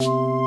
you.